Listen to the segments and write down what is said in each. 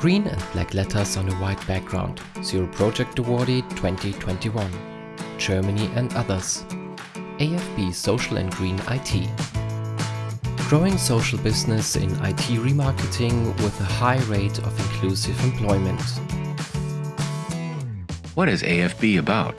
Green and black letters on a white background. Zero Project Awardee 2021. Germany and others. AFB Social and Green IT. Growing social business in IT remarketing with a high rate of inclusive employment. What is AFB about?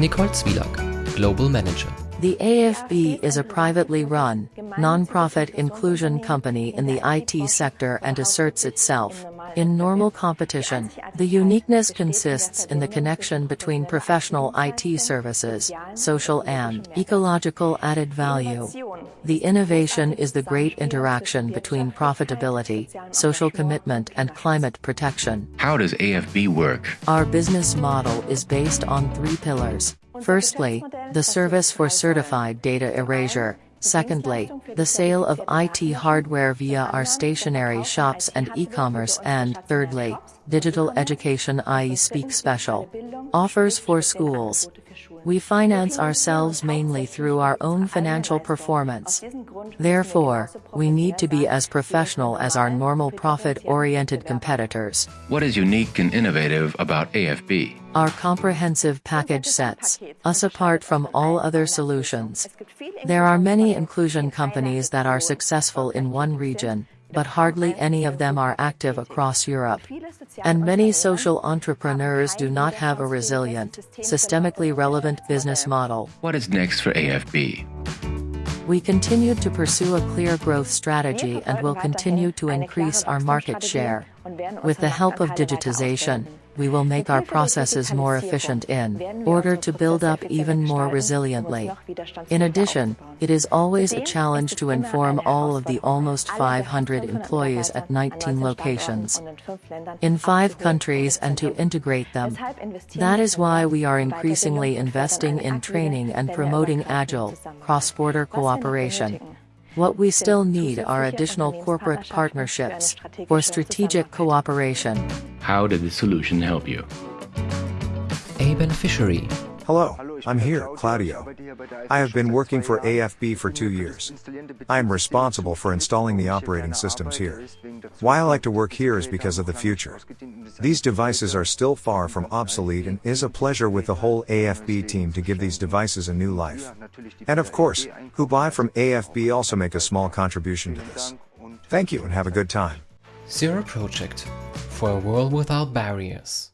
Nicole Zwielak, Global Manager. The AFB is a privately run, non-profit inclusion company in the IT sector and asserts itself in normal competition. The uniqueness consists in the connection between professional IT services, social and ecological added value. The innovation is the great interaction between profitability, social commitment and climate protection. How does AFB work? Our business model is based on three pillars. Firstly, the service for certified data erasure. Secondly, the sale of IT hardware via our stationary shops and e-commerce and, thirdly, digital education i.e. Speak Special. Offers for schools. We finance ourselves mainly through our own financial performance. Therefore, we need to be as professional as our normal profit-oriented competitors. What is unique and innovative about AFB? Our comprehensive package sets us apart from all other solutions. There are many inclusion companies that are successful in one region, but hardly any of them are active across Europe. And many social entrepreneurs do not have a resilient, systemically relevant business model. What is next for AFB? We continue to pursue a clear growth strategy and will continue to increase our market share. With the help of digitization, we will make our processes more efficient in order to build up even more resiliently. In addition, it is always a challenge to inform all of the almost 500 employees at 19 locations in five countries and to integrate them. That is why we are increasingly investing in training and promoting agile, cross-border cooperation. What we still need are additional corporate partnerships for strategic cooperation. How did the solution help you? A beneficiary. Hello, I'm here, Claudio. I have been working for AFB for two years. I am responsible for installing the operating systems here. Why I like to work here is because of the future. These devices are still far from obsolete and is a pleasure with the whole AFB team to give these devices a new life. And of course, who buy from AFB also make a small contribution to this. Thank you and have a good time. Zero Project. For a world without barriers.